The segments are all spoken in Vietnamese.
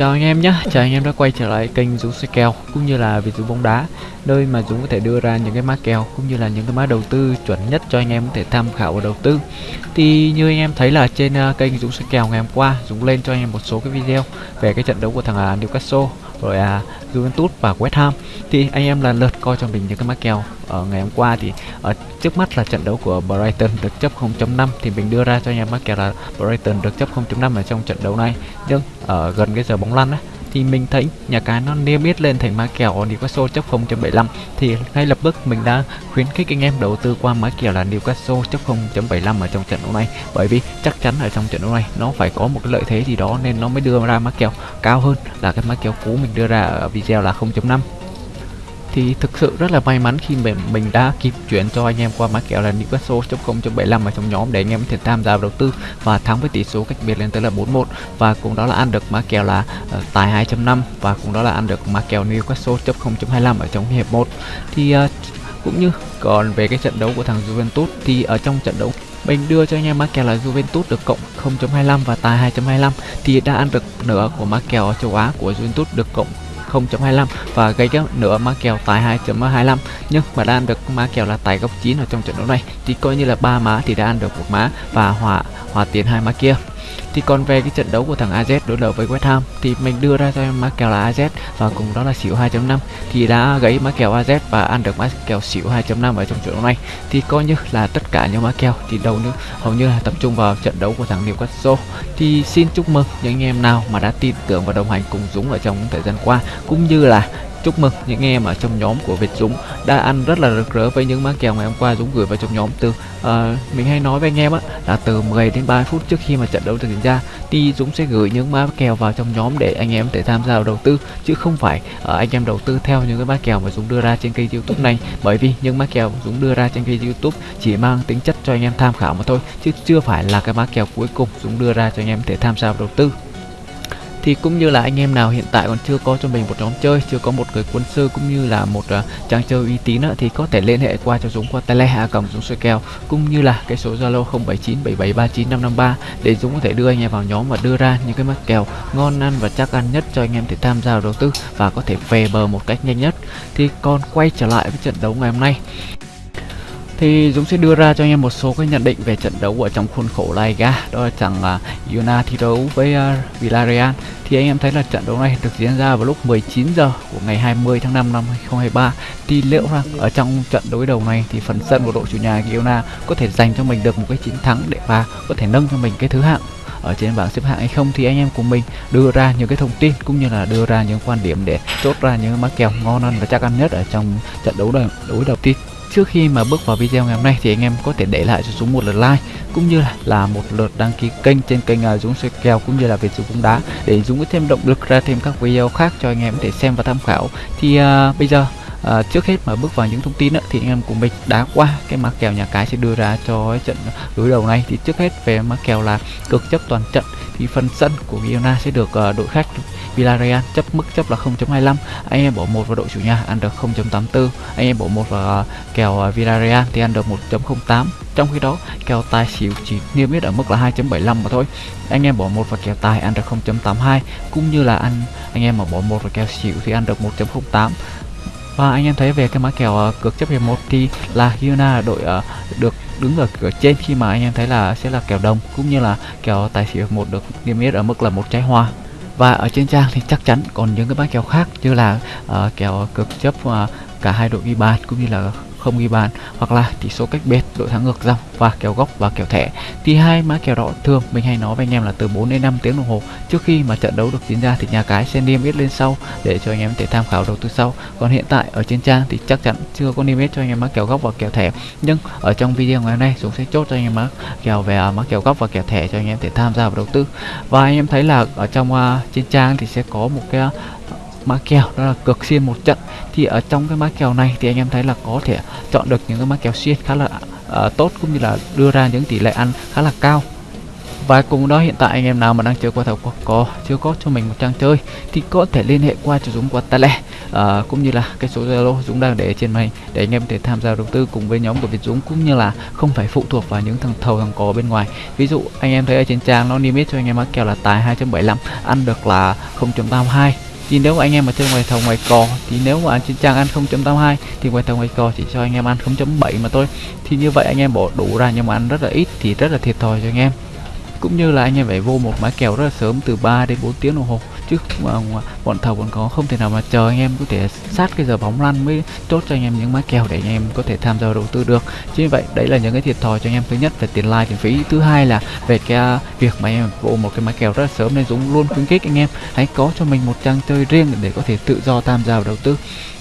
Chào anh em nhé, chào anh em đã quay trở lại kênh Dũng xoay kèo cũng như là Việt Dũng bóng đá nơi mà Dũng có thể đưa ra những cái mã kèo cũng như là những cái mã đầu tư chuẩn nhất cho anh em có thể tham khảo và đầu tư. Thì như anh em thấy là trên ờ, kênh Dũng xoay kèo ngày hôm qua Dũng lên cho anh em một số cái video về cái trận đấu của thằng ờ, Newcastle rồi à Juventus và West Ham. Thì anh em lần lượt coi cho mình những cái mã kèo ở ngày hôm qua thì ở trước mắt là trận đấu của Brighton được chấp 0.5 thì mình đưa ra cho anh em mã kèo là Brighton được chấp 0.5 ở trong trận đấu này. Nhưng ở gần cái giờ bóng lăn ấy thì mình thấy nhà cái nó niêm yết lên thành mã kèo Newcastle chấp 0.75 thì ngay lập tức mình đã khuyến khích anh em đầu tư qua mã kèo là Newcastle chấp 0.75 ở trong trận đấu này. Bởi vì chắc chắn ở trong trận đấu này nó phải có một cái lợi thế gì đó nên nó mới đưa ra mã kèo cao hơn là cái mã kèo cũ mình đưa ra ở video là 0.5 thì thực sự rất là may mắn khi mình mình đã kịp chuyển cho anh em qua mã kèo là Newcastle.0.75 ở trong nhóm để anh em có thể tham gia đầu tư và thắng với tỷ số cách biệt lên tới là 4-1 và cũng đó là ăn được mã kèo là uh, tài 2.5 và cũng đó là ăn được mã kèo Newcastle.0.25 ở trong hiệp 1 thì uh, cũng như còn về cái trận đấu của thằng Juventus thì ở trong trận đấu mình đưa cho anh em mã kèo là Juventus được cộng 0.25 và tài 2.25 thì đã ăn được nửa của mã kèo châu Á của Juventus được cộng 0.25 và gây cái nửa má kèo tại 2.25 nhưng mà đã ăn được má kèo là tại góc 9 ở trong trận đấu này, thì coi như là ba má thì đã ăn được một má và hòa hòa tiền hai má kia thì còn về cái trận đấu của thằng AZ đối đầu với West Ham, thì mình đưa ra cho em má kèo là AZ và cùng đó là xỉu 2.5 thì đã gãy má kèo AZ và ăn được má kèo xỉu 2.5 ở trong trận đấu này. Thì coi như là tất cả những má kèo thì đầu nữa hầu như là tập trung vào trận đấu của thằng Newcastle. Thì xin chúc mừng những anh em nào mà đã tin tưởng và đồng hành cùng Dũng ở trong thời gian qua, cũng như là chúc mừng những em ở trong nhóm của Việt Dũng đã ăn rất là rực rỡ với những mã kèo ngày hôm qua Dũng gửi vào trong nhóm từ uh, mình hay nói với anh em á là từ 10 đến 30 phút trước khi mà trận đấu diễn ra thì Dũng sẽ gửi những mã kèo vào trong nhóm để anh em thể tham gia vào đầu tư chứ không phải uh, anh em đầu tư theo những cái mã kèo mà Dũng đưa ra trên kênh YouTube này. Bởi vì những mã kèo Dũng đưa ra trên kênh YouTube chỉ mang tính chất cho anh em tham khảo mà thôi chứ chưa phải là cái mã kèo cuối cùng Dũng đưa ra cho anh em thể tham gia vào đầu tư thì cũng như là anh em nào hiện tại còn chưa có cho mình một nhóm chơi chưa có một người quân sư cũng như là một à, uh, trang chơi uy tín uh, thì có thể liên hệ qua cho Dũng qua tele hạ cầm Dũng soi kèo cũng như là cái số Zalo 0797739553 để Dũng có thể đưa anh em vào nhóm và đưa ra những cái mắc kèo ngon ăn và chắc ăn nhất cho anh em để tham gia đầu tư và có thể về bờ một cách nhanh nhất. Thì còn quay trở lại với trận đấu ngày hôm nay thì Dũng sẽ đưa ra cho anh em một số cái nhận định về trận đấu ở trong khuôn khổ La Liga đó là chẳng uh, Yuna thi đấu với uh, Villarreal. Thì anh em thấy là trận đấu này được diễn ra vào lúc 19 giờ của ngày 20 tháng 5 năm 2023 thì liệu rằng ở trong trận đối đầu này thì phần sân của đội chủ nhà Yuna có thể dành cho mình được một cái chiến thắng để và có thể nâng cho mình cái thứ hạng ở trên bảng xếp hạng hay không? Thì anh em của mình đưa ra những cái thông tin cũng như là đưa ra những quan điểm để chốt ra những mã kèo ngon ăn và chắc ăn nhất ở trong trận đấu đối đối đầu tiên. Trước khi mà bước vào video ngày hôm nay thì anh em có thể để lại cho Dũng một lượt like cũng như là, là một lượt đăng ký kênh trên kênh uh, Dũng soi kèo cũng như là Việt Dũng bóng đá để Dũng có thêm động lực ra thêm các video khác cho anh em để xem và tham khảo. Thì uh, bây giờ À, trước hết mà bước vào những thông tin đó, thì anh em của mình đã qua cái mã kèo nhà cái sẽ đưa ra cho trận đối đầu này. Thì trước hết về mã kèo là cực chấp toàn trận thì phần sân của Girona sẽ được uh, đội khách Villarreal chấp mức chấp là 0.25 anh em bỏ một vào đội chủ nhà ăn được 0.84 anh em bỏ một vào uh, kèo uh, Villarreal thì ăn được 1.08 trong khi đó kèo tài xỉu chỉ niêm yết ở mức là 2.75 mà thôi. Anh em bỏ một vào kèo tài ăn được 0.82 cũng như là ăn anh em mà bỏ một vào kèo xỉu thì ăn được 1.08 và anh em thấy về cái mã kèo ờ, cược chấp hiệp một thì là Hyuna đội ờ, được đứng ở cửa trên khi mà anh em thấy là sẽ là kèo đồng cũng như là kèo tài xỉu hiệp một được niêm yết ở mức là một trái hoa. Và ở trên trang thì chắc chắn còn những cái mã kèo khác như là uh, kèo cược chấp uh, cả hai đội ghi bàn cũng như là không ghi bàn hoặc là tỷ số cách biệt đội thắng ngược dòng và kèo góc và kèo thẻ. Thì hai mã kèo đó thường mình hay nói với anh em là từ 4 đến 5 tiếng đồng hồ. Trước khi mà trận đấu được diễn ra thì nhà cái sẽ niêm yết lên sau để cho anh em thể tham khảo đầu tư sau. Còn hiện tại ở trên trang thì chắc chắn chưa có niêm yết cho anh em mã kèo góc và kèo thẻ. Nhưng ở trong video ngày hôm nay chúng sẽ chốt cho anh em mã kèo về à, mã kèo góc và kèo thẻ cho anh em thể tham gia vào đầu tư. Và anh em thấy là ở trong uh, trên trang thì sẽ có một cái à, mã kèo đó là cược xuyên một trận. Thì ở trong cái mã kèo này thì anh em thấy là có thể chọn được những cái mã kèo xuyên khá là uh, tốt cũng như là đưa ra những tỷ lệ ăn khá là cao. Và cùng đó hiện tại anh em nào mà đang chơi qua thầu có, có chưa có cho mình một trang chơi thì có thể liên hệ qua cho Dũng qua Tele à, cũng như là cái số Zalo Dũng đang để trên màn để anh em thể tham gia đầu tư cùng với nhóm của Việt Dũng cũng như là không phải phụ thuộc vào những thằng thầu thằng có bên ngoài. Ví dụ anh em thấy ở trên trang nó limit cho anh em mắc kèo là tài 2.75 ăn được là 0.82 thì nếu mà anh em mà chơi ngoài thầu ngoài cò, thì nếu mà trên trang ăn 0.82 thì ngoài thầu ngoài cò chỉ cho anh em ăn 0.7 mà thôi. Thì như vậy anh em bỏ đủ ra nhưng mà ăn rất là ít thì rất là thiệt thòi cho anh em. Cũng như là anh em phải vô một mã kèo rất là sớm, từ 3 đến 4 tiếng đồng hồ chứ mà bọn thầu còn có không thể nào mà chờ anh em có thể sát cái giờ bóng lăn mới chốt cho anh em những mã kèo để anh em có thể tham gia đầu tư được. Chính vì vậy đấy là những cái thiệt thòi cho anh em thứ nhất về tiền like tiền phí. Thứ hai là về cái à, việc mà anh em vô một cái mã kèo rất là sớm nên dũng luôn khuyến khích anh em hãy có cho mình một trang chơi riêng để có thể tự do tham gia vào đầu tư.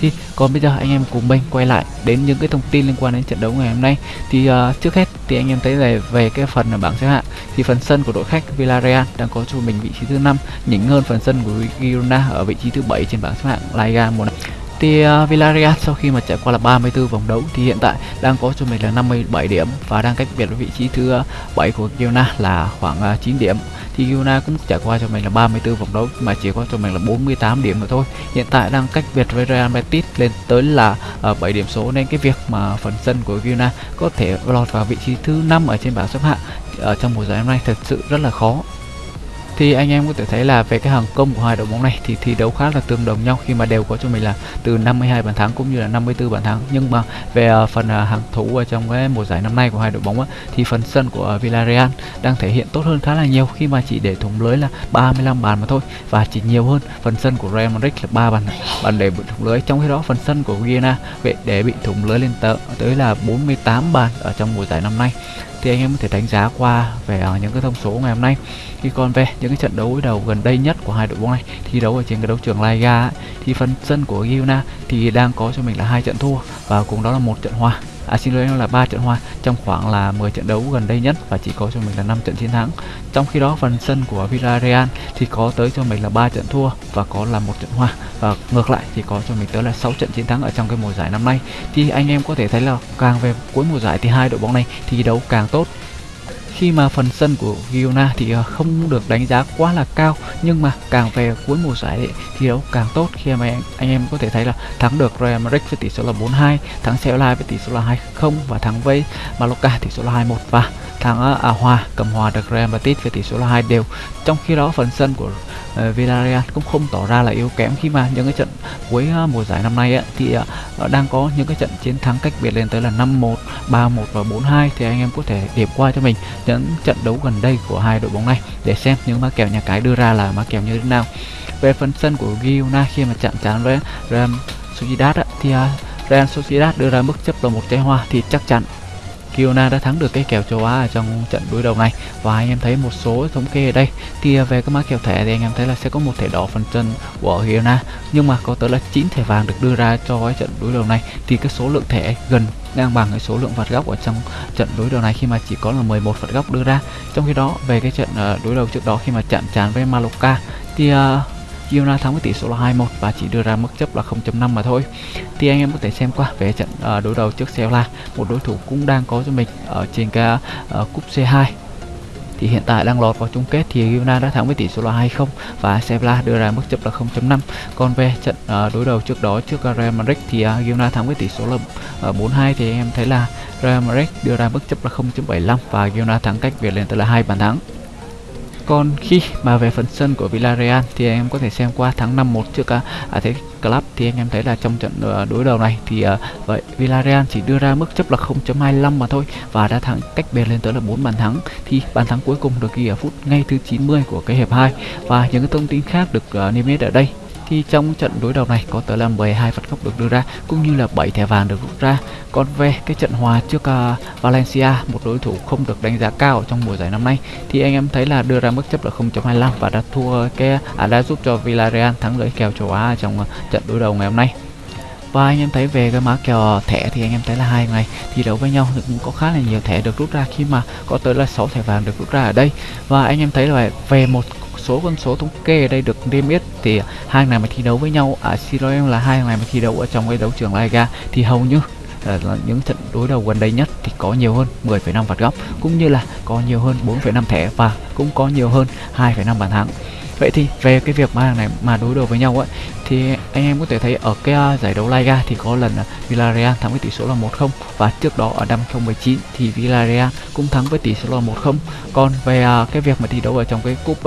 Thì còn bây giờ anh em cùng mình quay lại đến những cái thông tin liên quan đến trận đấu ngày hôm nay. Thì uh, trước hết thì anh em thấy về về cái phần ở bảng xếp hạng. Thì phần sân của đội khách Villarreal đang có cho mình vị trí thứ năm, nhỉnh hơn phần sân của Girona ở vị trí thứ bảy trên bảng xếp hạng La Liga mùa này thì uh, Villarreal sau khi mà trải qua là 34 vòng đấu thì hiện tại đang có cho mình là 57 điểm và đang cách biệt với vị trí thứ 7 của Girona là khoảng à, uh, 9 điểm. Thì Girona cũng trải qua cho mình là 34 vòng đấu mà chỉ có cho mình là 48 điểm mà thôi. Hiện tại đang cách biệt với Real Betis lên tới là à, uh, 7 điểm số nên cái việc mà phần sân của Girona có thể lọt vào vị trí thứ năm ở trên bảng xếp hạng ở trong mùa giải năm nay thật sự rất là khó thì anh em có thể thấy là về cái hàng công của hai đội bóng này thì thi đấu khá là tương đồng nhau. Khi mà đều có cho mình là từ 52 bàn thắng cũng như là 54 bàn thắng. Nhưng mà về à, phần à, hàng thủ ở trong cái mùa giải năm nay của hai đội bóng á, thì phần sân của à, Villarreal đang thể hiện tốt hơn khá là nhiều. Khi mà chỉ để thủng lưới là 35 bàn mà thôi và chỉ nhiều hơn phần sân của Real Madrid là 3 bàn bàn để bị thủng lưới. Trong khi đó phần sân của Vienna vậy để bị thủng lưới lên tới, tới là 48 bàn ở trong mùa giải năm nay thì anh em có thể đánh giá qua về à, những cái thông số ngày hôm nay. Khi còn về những cái trận đấu đầu gần đây nhất của hai đội bóng này thi đấu ở trên cái đấu trường La Liga ấy, thì phần sân của Girona thì đang có cho mình là hai trận thua và cùng đó là một trận hòa à xin lỗi là ba trận hòa, trong khoảng là 10 trận đấu gần đây nhất và chỉ có cho mình là 5 trận chiến thắng. Trong khi đó, phần sân của Villarreal thì có tới cho mình là ba trận thua và có là một trận hòa. Và ngược lại thì có cho mình tới là 6 trận chiến thắng ở trong cái mùa giải năm nay. Thì anh em có thể thấy là càng về cuối mùa giải thì hai đội bóng này thi đấu càng tốt khi mà phần sân của Girona thì ờ, không được đánh giá quá là cao nhưng mà càng về cuối mùa giải ấy, thi đấu càng tốt khi mà anh, anh em có thể thấy là thắng được Real Madrid với tỷ số là 4-2 thắng Sevilla với tỷ số là 2-0 và thắng với Mallorca tỷ số là 2-1 và thắng ờ, à, hòa cầm hòa được Real Betis với tỷ số là 2 đều. Trong khi đó phần sân của uh, Villarreal cũng không tỏ ra là yếu kém khi mà những cái trận cuối uh, mùa giải năm nay ấy, thì uh, đang có những cái trận chiến thắng cách biệt lên tới là 5-1, 3-1 và 4-2 thì anh em có thể điểm qua cho mình những trận đấu gần đây của hai đội bóng này. Để xem những mã kèo nhà cái đưa ra là mã kèo như thế nào. Về phần sân của Girona khi mà chạm trán với Real Sociedad thì à, Real Sociedad đưa ra mức chấp là một trái hoa thì chắc chắn Kiona đã thắng được cái kèo châu Á ở trong trận đối đầu này. Và anh em thấy một số thống kê ở đây, thì à, về cái mã kèo thẻ thì anh em thấy là sẽ có một thẻ đỏ phần chân của Kiona nhưng mà có tới là 9 thẻ vàng được đưa ra cho cái trận đối đầu này. Thì cái số lượng thẻ gần ngang bằng cái số lượng phạt góc ở trong trận đối đầu này khi mà chỉ có là 11 phạt góc đưa ra trong khi đó về cái trận ờ, đối đầu trước đó khi mà chạm trán với Maloka thì uh, Girona thắng với tỷ số là 2-1 và chỉ đưa ra mức chấp là 0.5 mà thôi. Thì anh em có thể xem qua về trận ờ, đối đầu trước Sevilla, một đối thủ cũng đang có cho mình ở trên cái cúp C2 thì hiện tại đang lọt vào chung kết thì Girona đã thắng với tỷ số là 2-0 và Sevilla đưa ra mức chấp là 0.5 còn về trận uh, đối đầu trước đó trước Real Madrid thì ờ, uh, Girona thắng với tỷ số là ờ, uh, 4-2 thì em thấy là Real Madrid đưa ra mức chấp là 0.75 và Girona thắng cách biệt lên tới là hai bàn thắng còn khi mà về phần sân của Villarreal thì anh em có thể xem qua tháng 5-1 trước à, à thế Club thì anh em thấy là trong trận ờ, đối đầu này thì uh, vậy Villarreal chỉ đưa ra mức chấp là 0.25 mà thôi và đã thắng cách biệt lên tới là 4 bàn thắng. Thì bàn thắng cuối cùng được ghi ở phút ngay thứ 90 của cái hiệp 2 và những cái thông tin khác được uh, niêm yết ở đây thì trong trận đối đầu này có tới là 12 phạt góc được đưa ra cũng như là 7 thẻ vàng được rút ra. Còn về cái trận hòa trước uh, Valencia một đối thủ không được đánh giá cao trong mùa giải năm nay thì anh em thấy là đưa ra mức chấp là 0.25 và đã thua cái à, đã giúp cho Villarreal thắng lợi kèo châu Á trong uh, trận đối đầu ngày hôm nay. Và anh em thấy về cái mã kèo thẻ thì anh em thấy là hai ngày thi đấu với nhau thì cũng có khá là nhiều thẻ được rút ra khi mà có tới là 6 thẻ vàng được rút ra ở đây. Và anh em thấy là về một số con số thống kê ở đây được niêm yết thì hai này mà thi đấu với nhau à xin lỗi em là hai này mà thi đấu ở trong cái đấu trường Liga thì hầu như ờ, là, những trận đối đầu gần đây nhất thì có nhiều hơn 10,5 phạt góc cũng như là có nhiều hơn 4,5 thẻ và cũng có nhiều hơn 2,5 bàn thắng Vậy thì về cái việc mà hàng này mà đối đầu với nhau ấy thì anh em có thể thấy ở cái à, giải đấu Liga thì có lần à, Villarreal thắng với tỷ số là 1-0 và trước đó ở năm 2019 thì Villarreal cũng thắng với tỷ số là 1-0. Còn về à, cái việc mà thi đấu ở trong cái cúp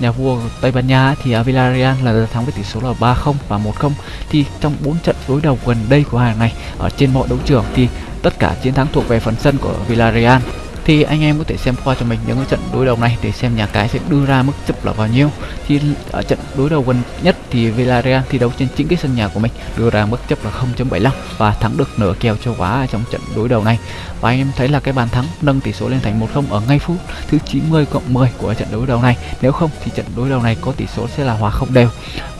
nhà vua Tây Ban Nha thì Villarreal là thắng với tỷ số là 3-0 và 1-0 thì trong 4 trận đối đầu gần đây của hàng này, ở trên mọi đấu trường thì tất cả chiến thắng thuộc về phần sân của Villarreal thì anh em có thể xem qua cho mình những cái trận đối đầu này để xem nhà cái sẽ đưa ra mức chấp là bao nhiêu. Thì ở trận đối đầu gần nhất thì Villarreal thi đấu trên chính cái sân nhà của mình, đưa ra mức chấp là 0.75 và thắng được nửa kèo châu quá trong trận đối đầu này. Và anh em thấy là cái bàn thắng nâng tỷ số lên thành 1-0 ở ngay phút thứ 90 cộng 10 của trận đối đầu này. Nếu không thì trận đối đầu này có tỷ số sẽ là hòa không đều.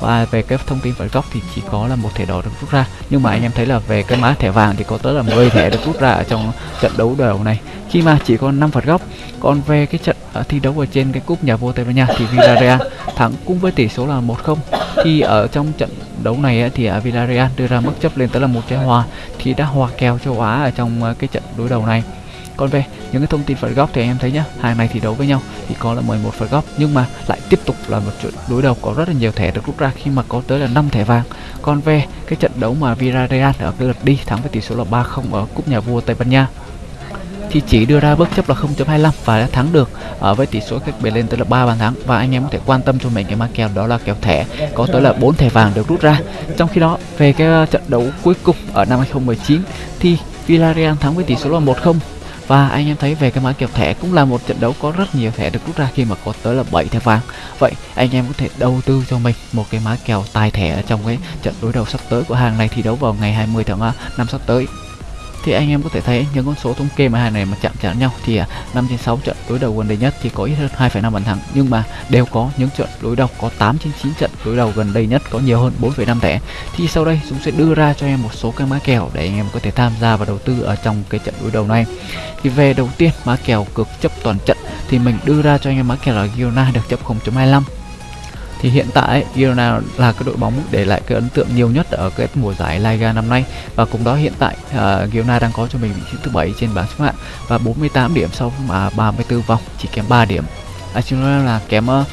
Và về cái thông tin phạt góc thì chỉ có là một thẻ đỏ được rút ra. Nhưng mà anh em thấy là về cái mã thẻ vàng thì có tới là 10 thẻ được rút ra ở trong trận đấu đầu này. Khi mà chỉ có 5 phạt góc. Còn về cái trận uh, thi đấu ở trên cái cúp nhà vua Tây Ban Nha thì Villarreal thắng cũng với tỷ số là 1-0 thì ở trong trận đấu này thì uh, Villarreal đưa ra mức chấp lên tới là một trái hòa thì đã hòa kèo châu Á ở trong uh, cái trận đối đầu này. Còn về những cái thông tin phạt góc thì anh em thấy nhá hàng này thì đấu với nhau thì có là 11 phạt góc nhưng mà lại tiếp tục là một trận đối đầu có rất là nhiều thẻ được rút ra khi mà có tới là 5 thẻ vàng. Còn về cái trận đấu mà Villarreal ở cái lượt đi thắng với tỷ số là 3-0 ở cúp nhà vua Tây Ban Nha thì chỉ đưa ra bước chấp là 0.25 và đã thắng được ở với tỷ số cách biệt lên tới là 3 bàn thắng. Và anh em có thể quan tâm cho mình cái ma kèo đó là kèo thẻ, có tới là 4 thẻ vàng được rút ra. Trong khi đó, về cái ờ, trận đấu cuối cùng ở năm 2019 thì Villarreal thắng với tỷ số là 1-0 và anh em thấy về cái mã kèo thẻ cũng là một trận đấu có rất nhiều thẻ được rút ra khi mà có tới là 7 thẻ vàng. Vậy anh em có thể đầu tư cho mình một cái mã kèo tài thẻ ở trong cái trận đối đầu sắp tới của hàng này thi đấu vào ngày 20 tháng ờ, 5 sắp tới thì anh em có thể thấy những con số thống kê mà hai này mà chạm chạm nhau thì à, 5 trên 6 trận đối đầu gần đây nhất thì có ít hơn 2,5 bàn thắng. Nhưng mà đều có những trận đối đầu có 8 trên 9 trận đối đầu gần đây nhất có nhiều hơn 4,5 thẻ. Thì sau đây chúng sẽ đưa ra cho em một số cái mã kèo để anh em có thể tham gia và đầu tư ở trong cái trận đối đầu này. Thì về đầu tiên mã kèo cực chấp toàn trận thì mình đưa ra cho anh em mã kèo là Girona được chấp 0.25 thì hiện tại Girona là cái đội bóng để lại cái ấn tượng nhiều nhất ở cái mùa giải Liga năm nay. Và cùng đó hiện tại à, uh, Girona đang có cho mình vị trí thứ bảy trên bảng xếp hạng và 48 điểm sau mà 34 vòng chỉ kém 3 điểm. Arsenal là kém ờ, uh,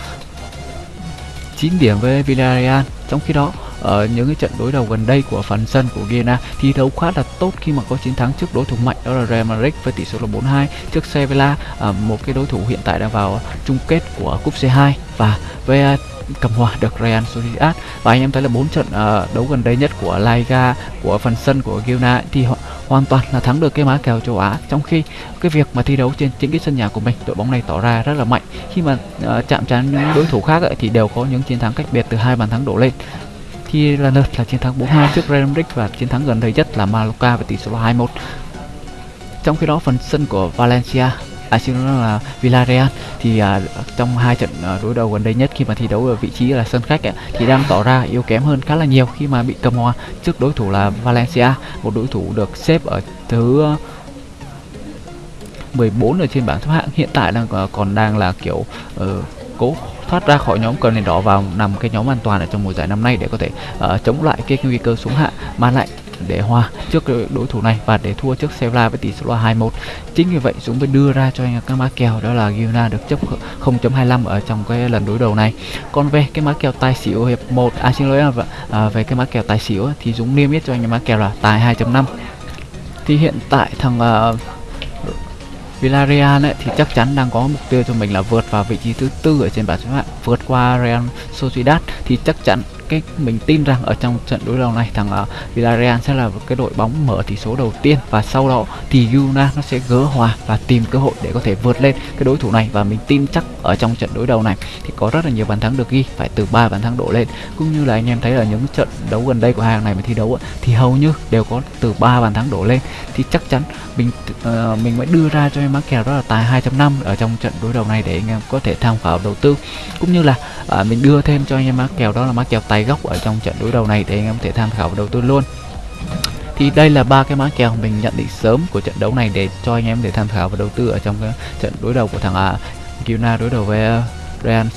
9 điểm với Villarreal. Trong khi đó ở những cái trận đối đầu gần đây của phần sân của Ghana thi đấu khá là tốt khi mà có chiến thắng trước đối thủ mạnh đó là Real Madrid với tỷ số là 4-2 trước Sevilla. Uh, một cái đối thủ hiện tại đang vào chung kết của cúp C2 và với cầm hòa được Real Sociedad. Và anh em thấy là bốn trận uh, đấu gần đây nhất của Liga của phần sân của Girona thì họ hoàn toàn là thắng được cái má kèo châu Á. Trong khi cái việc mà thi đấu trên chính cái sân nhà của mình đội bóng này tỏ ra rất là mạnh. Khi mà uh, chạm trán những đối thủ khác ấy, thì đều có những chiến thắng cách biệt từ hai bàn thắng đổ lên khi là lượt là chiến thắng 4-2 trước Real Madrid và chiến thắng gần đây nhất là Mallorca với tỷ số 2-1 trong khi đó phần sân của Valencia à xin nói là Villarreal thì à, trong hai trận à, đối đầu gần đây nhất khi mà thi đấu ở vị trí là sân khách ấy, thì đang tỏ ra yếu kém hơn khá là nhiều khi mà bị cầm hòa trước đối thủ là Valencia một đối thủ được xếp ở thứ à, 14 ở trên bảng xếp hạng. Hiện tại đang à, còn đang là kiểu uh, cố thoát ra khỏi nhóm cờ nền đỏ vào nằm cái nhóm an toàn ở trong mùa giải năm nay để có thể uh, chống lại cái nguy cơ xuống hạ mà lại để hòa trước đối thủ này và để thua trước Sevilla với tỷ số là 2-1 chính vì vậy Dũng mới đưa ra cho anh các mã kèo đó là Girona được chấp 0.25 ở trong cái lần đối đầu này. Còn về cái mã kèo tài xỉu hiệp 1 à xin lỗi à, à, về cái mã kèo tài xỉu thì Dũng niêm yết cho anh mã kèo là tài 2.5 thì hiện tại thằng uh, Villarreal ấy, thì chắc chắn đang có mục tiêu cho mình là vượt vào vị trí thứ tư ở trên bảng xếp hạng vượt qua Real Sociedad thì chắc chắn cái mình tin rằng ở trong trận đối đầu này thằng uh, Villarreal sẽ là cái đội bóng mở tỷ số đầu tiên và sau đó thì Girona nó sẽ gỡ hòa và tìm cơ hội để có thể vượt lên cái đối thủ này và mình tin chắc ở trong trận đối đầu này thì có rất là nhiều bàn thắng được ghi phải từ 3 bàn thắng đổ lên. Cũng như là anh em thấy là những trận đấu gần đây của hàng này mà thi đấu thì hầu như đều có từ 3 bàn thắng đổ lên. Thì chắc chắn mình uh, mình mới đưa ra cho em mắc kèo đó là tài 2.5 ở trong trận đối đầu này để anh em có thể tham khảo đầu tư. Cũng như là uh, mình đưa thêm cho anh em mắc kèo đó là mắc kèo tài góc ở trong trận đối đầu này để anh em có thể tham khảo và đầu tư luôn. Thì đây là ba cái mã kèo mình nhận định sớm của trận đấu này để cho anh em để tham khảo và đầu tư ở trong cái trận đối đầu của thằng à, Girona đối đầu với uh, Real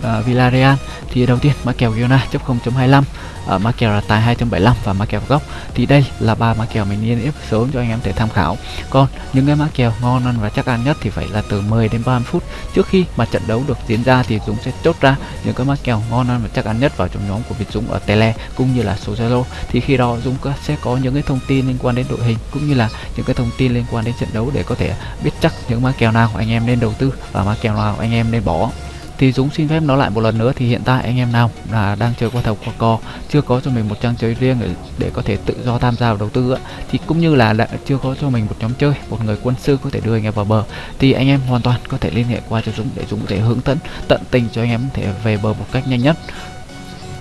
uh, Villarreal thì đầu tiên mã kèo Girona chấp 0.25 ở mã kèo là tài 2.75 và mã kèo góc thì đây là ba mã kèo mình niêm yết sớm cho anh em thể tham khảo. Còn những cái mã kèo ngon ăn và chắc ăn nhất thì phải là từ 10 đến 30 phút trước khi mà trận đấu được diễn ra thì Dũng sẽ chốt ra những cái mã kèo ngon ăn và chắc ăn nhất vào trong nhóm của Việt Dũng ở Tele cũng như là số Zalo. Thì khi đó Dũng sẽ có những cái thông tin liên quan đến đội hình cũng như là những cái thông tin liên quan đến trận đấu để có thể biết chắc những mã kèo nào anh em nên đầu tư và mã kèo nào anh em nên bỏ thì Dũng xin phép nó lại một lần nữa thì hiện tại anh em nào là đang chơi qua thầu qua co chưa có cho mình một trang chơi riêng để, để có thể tự do tham gia vào đầu tư thì cũng như là đã chưa có cho mình một nhóm chơi một người quân sư có thể đưa anh em vào bờ thì anh em hoàn toàn có thể liên hệ qua cho Dũng để Dũng có thể hướng dẫn tận tình cho anh em thể về bờ một cách nhanh nhất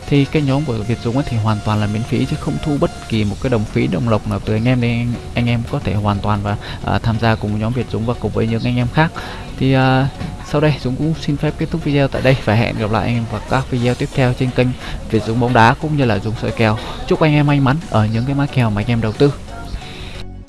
thì cái nhóm của Việt Dũng thì hoàn toàn là miễn phí chứ không thu bất kỳ một cái đồng phí đồng lộc nào từ anh em nên anh em có thể hoàn toàn và uh, tham gia cùng nhóm Việt Dũng và cùng với những anh em khác. Thì uh, sau đây Dũng cũng xin phép kết thúc video tại đây và hẹn gặp lại anh em vào các video tiếp theo trên kênh Việt Dũng bóng đá cũng như là Dũng soi kèo. Chúc anh em may mắn ở những cái má kèo mà anh em đầu tư.